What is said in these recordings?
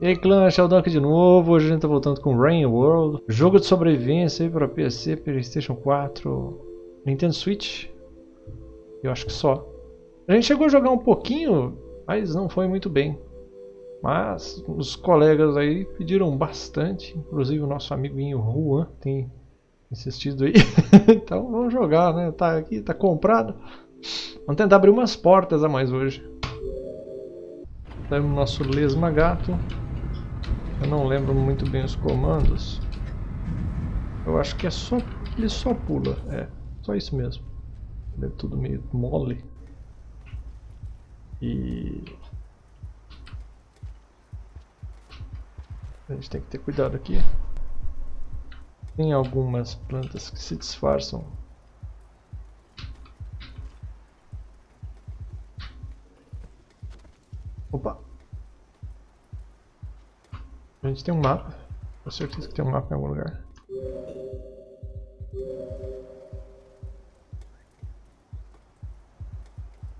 E aí clã, Sheldon aqui de novo, hoje a gente tá voltando com Rain World. Jogo de sobrevivência aí para PC, Playstation 4, Nintendo Switch. Eu acho que só. A gente chegou a jogar um pouquinho, mas não foi muito bem. Mas os colegas aí pediram bastante. Inclusive o nosso amiguinho Juan tem insistido aí. Então vamos jogar, né, tá aqui, tá comprado. Vamos tentar abrir umas portas a mais hoje. Temos nosso lesma gato eu não lembro muito bem os comandos. Eu acho que é só... ele só pula. É, só isso mesmo. Ele é tudo meio mole. E... A gente tem que ter cuidado aqui. Tem algumas plantas que se disfarçam. Gente tem um mapa. Com certeza que tem um mapa em algum lugar.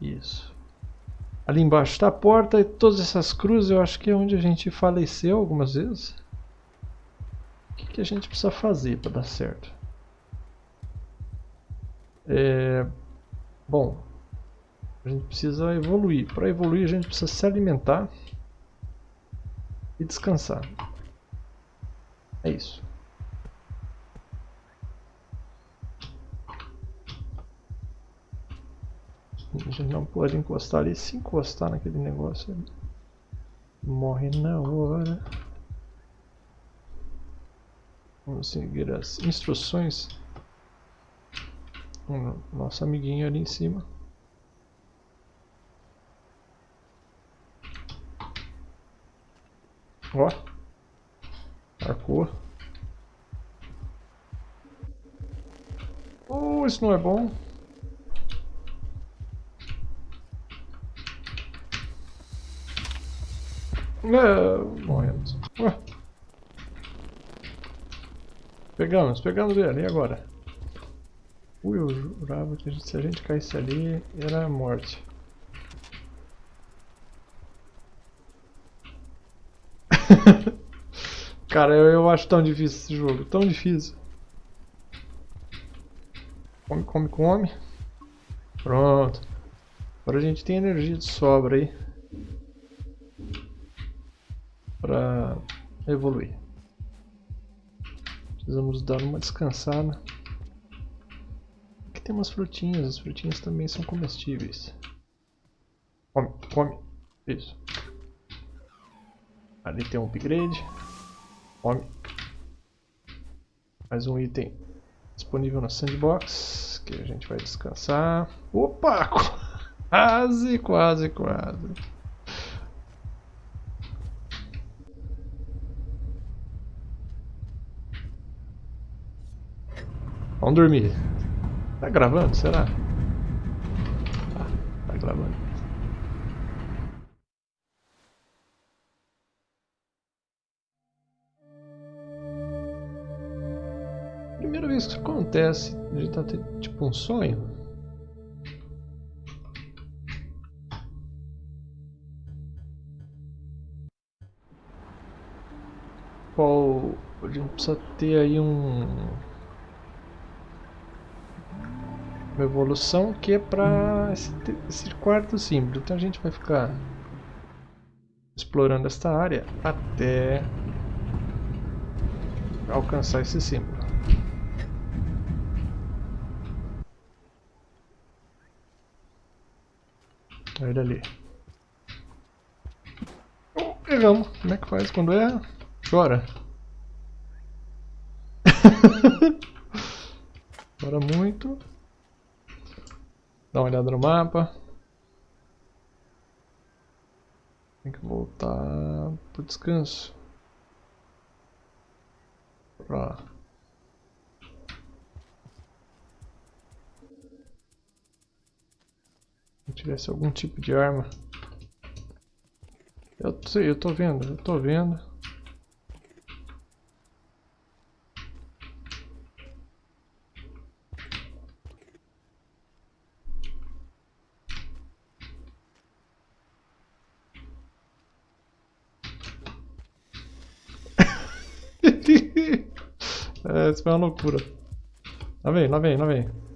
Isso. Ali embaixo está a porta e todas essas cruzes eu acho que é onde a gente faleceu algumas vezes. O que, que a gente precisa fazer para dar certo? É... Bom, a gente precisa evoluir. Para evoluir a gente precisa se alimentar e descansar. É isso. A gente não pode encostar ali. Se encostar naquele negócio, morre na hora. Vamos seguir as instruções. Nosso amiguinho ali em cima. Ó. Marcou. Oh, isso não é bom. É, morremos. Ué. Pegamos, pegamos ele, e agora? Ui, eu jurava que se a gente caísse ali, era morte. Cara, eu, eu acho tão difícil esse jogo, tão difícil. Come, come, come. Pronto. Agora a gente tem energia de sobra aí. Pra evoluir. Precisamos dar uma descansada. Aqui tem umas frutinhas, as frutinhas também são comestíveis. Come, come. Isso. Ali tem um upgrade. Come. Mais um item disponível no sandbox. Que a gente vai descansar. Opa! Quase, quase, quase. Vamos dormir. Tá gravando? Será? Tá, tá gravando. Isso acontece, a gente tá tipo um sonho. Qual a gente precisa ter aí um uma evolução que é para esse, esse quarto símbolo. Então a gente vai ficar explorando esta área até alcançar esse símbolo. Olha ele ali. Oh, pegamos. Como é que faz quando é? Chora. Chora muito. Dá uma olhada no mapa. Tem que voltar pro descanso. Pra tivesse algum tipo de arma. Eu sei, eu tô vendo, eu tô vendo. é, isso foi uma loucura. Lá vem, lá vem, lá vem.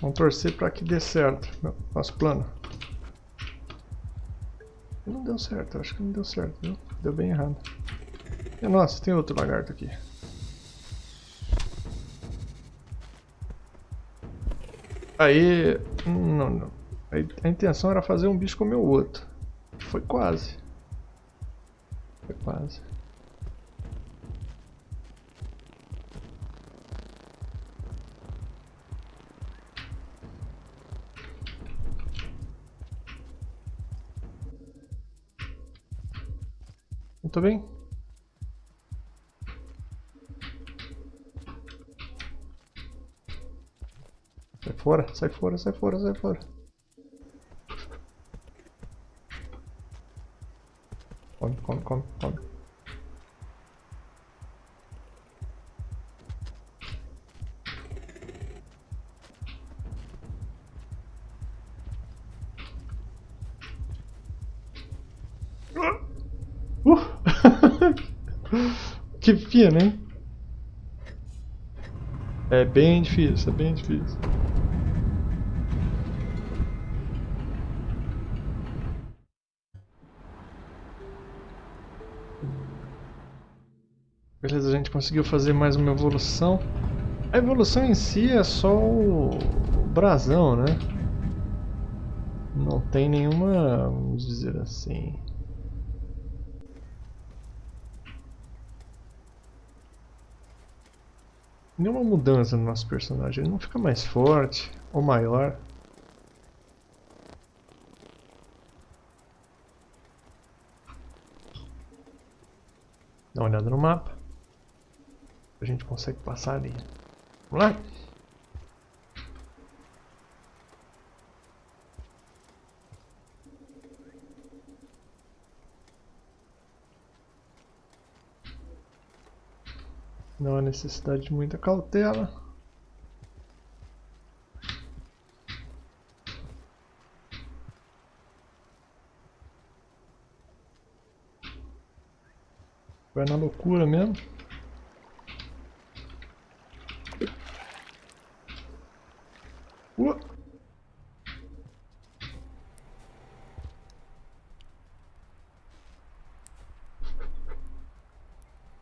Vamos torcer para que dê certo. Nosso plano. Não deu certo, acho que não deu certo, viu? Deu bem errado. E, nossa, tem outro lagarto aqui. Aí... Não, não. A intenção era fazer um bicho comer o outro. Foi quase. Foi quase. Muito bem. Sai fora, sai fora, sai fora, sai fora. Come, come, come, come. Uh! Que pena, hein? É bem difícil, é bem difícil. Beleza, a gente conseguiu fazer mais uma evolução. A evolução em si é só o brasão, né? Não tem nenhuma, vamos dizer assim... Nenhuma mudança no nosso personagem, ele não fica mais forte ou maior. Dá uma olhada no mapa a gente consegue passar ali. Vamos lá? Não há necessidade de muita cautela. Vai na loucura mesmo. Uh.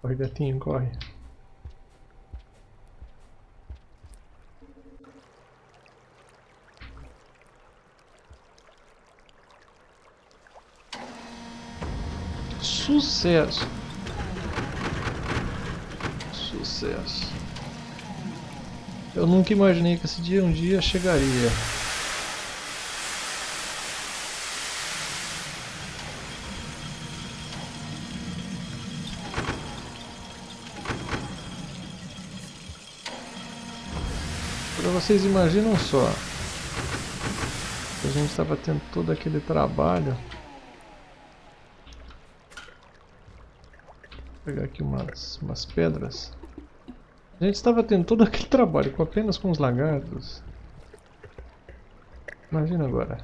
Corre, gatinho, corre. Sucesso. Sucesso. Eu nunca imaginei que esse dia um dia chegaria. Para vocês imaginam só. A gente estava tendo todo aquele trabalho. Pegar aqui umas, umas pedras. A gente estava tendo todo aquele trabalho com apenas com os lagartos. Imagina agora.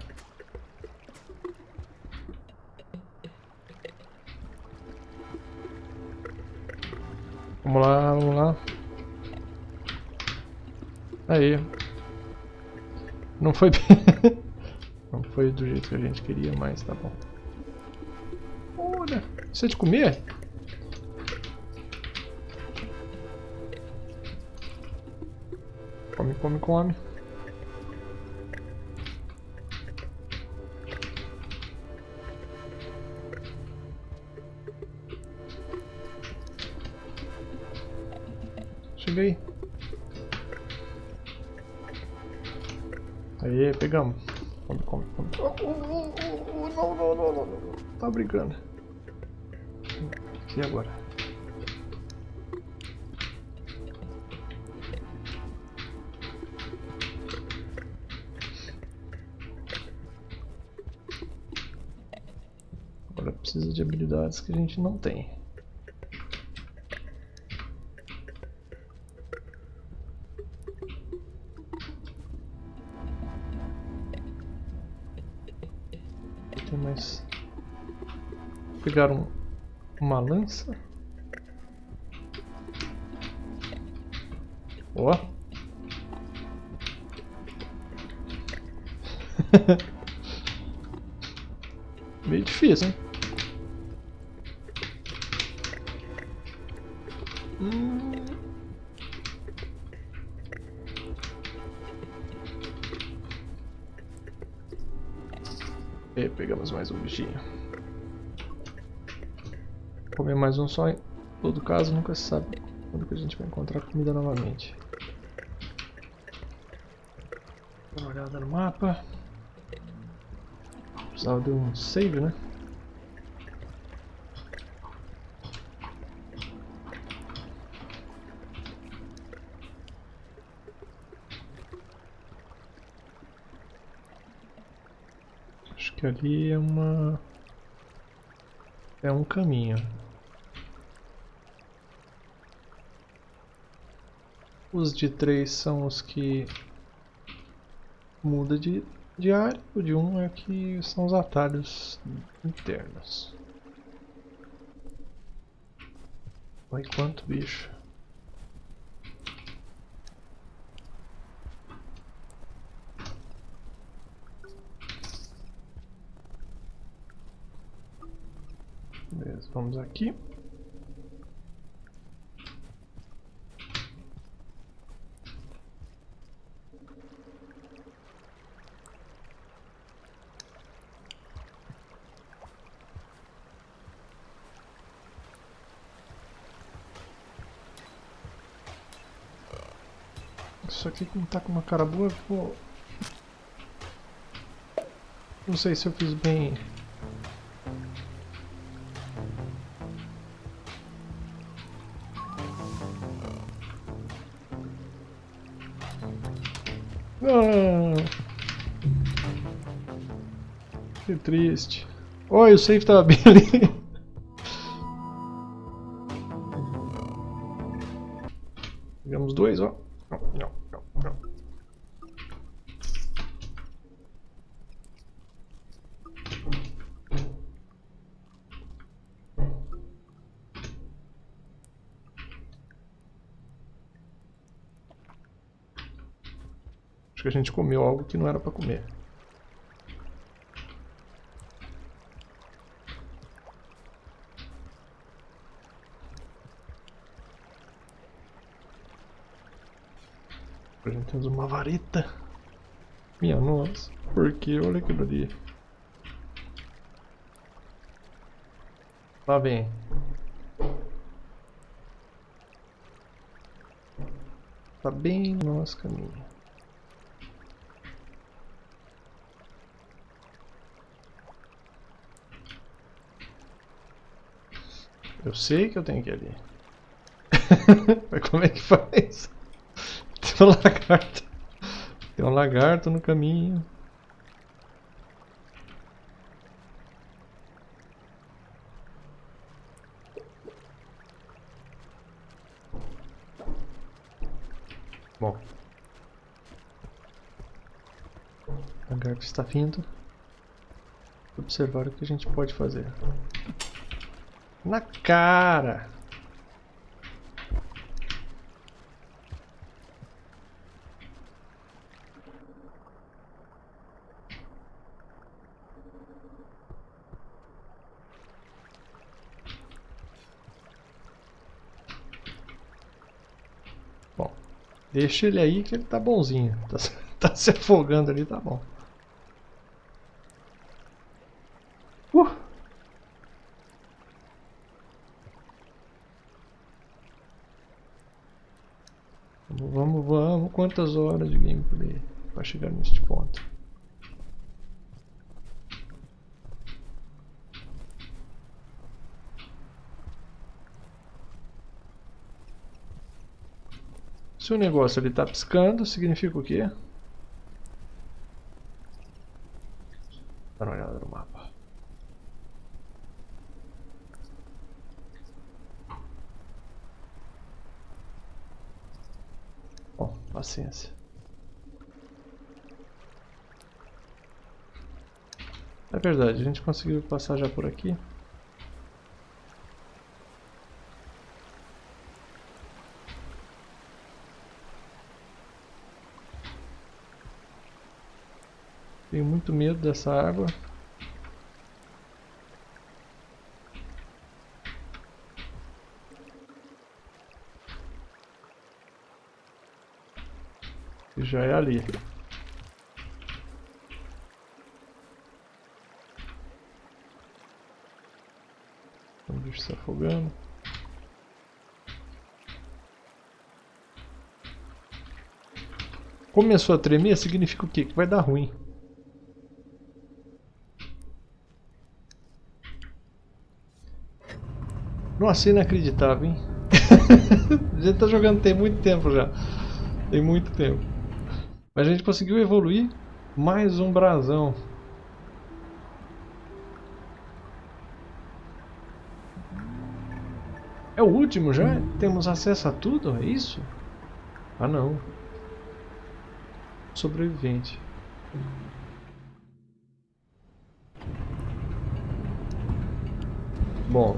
Vamos lá, vamos lá. Aí. Não foi bem... Não foi do jeito que a gente queria, mas tá bom. Olha, isso é de comer? Come, come, come. Cheguei. Aí, pegamos. Come, come, come. Oh, oh, oh, oh, não, não, não, não, não. Tá brincando. E agora? De habilidades que a gente não tem. Tem mais. Pegar um, uma lança. Ó. Meio difícil, hein? E pegamos mais um bichinho. Comer mais um só, em todo caso, nunca se sabe quando que a gente vai encontrar comida novamente. Dá uma olhada no mapa. Precisava de um save, né? Que ali é uma... É um caminho. Os de três são os que muda de, de área, o de um é que são os atalhos internos. Olha quanto bicho. Beleza, vamos aqui. Isso aqui não tá com uma cara boa, vou... Não sei se eu fiz bem Ah, que triste. Oi, o safe tava bem ali. Que a gente comeu algo que não era pra comer. A gente temos uma vareta. Minha nossa, por que? Olha aquilo ali. Lá vem. Tá bem no nosso caminho. Eu sei que eu tenho que ir ali. Mas como é que faz? Tem um lagarto. Tem um lagarto no caminho. Bom. O lagarto está vindo. Observar o que a gente pode fazer. Na cara! Bom, deixa ele aí que ele tá bonzinho. Tá, tá se afogando ali, tá bom. Uh! Vamos, vamos, vamos. Quantas horas de gameplay para chegar neste ponto? Se o negócio ali está piscando, significa o quê? Dá uma olhada no mapa. Bom, paciência. É verdade, a gente conseguiu passar já por aqui. Tenho muito medo dessa água. Já é ali. O bicho se afogando. Começou a tremer, significa o quê? Que vai dar ruim. Nossa, inacreditável, hein? a gente tá jogando tem muito tempo já. Tem muito tempo. Mas a gente conseguiu evoluir mais um brasão. É o último já? Temos acesso a tudo? É isso? Ah não. Sobrevivente. Bom,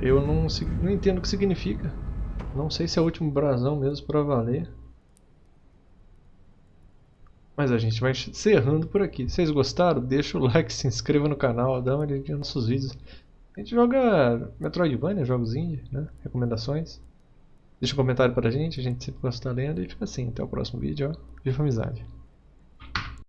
eu não, não entendo o que significa. Não sei se é o último brasão mesmo para valer. Mas a gente vai encerrando por aqui. Vocês gostaram, deixa o like, se inscreva no canal, dá uma olhadinha nos nossos vídeos. A gente joga Metroidvania, jogos indie, né? Recomendações. Deixa um comentário pra gente, a gente sempre gosta da lenda e fica assim. Até o próximo vídeo, ó. Viva amizade!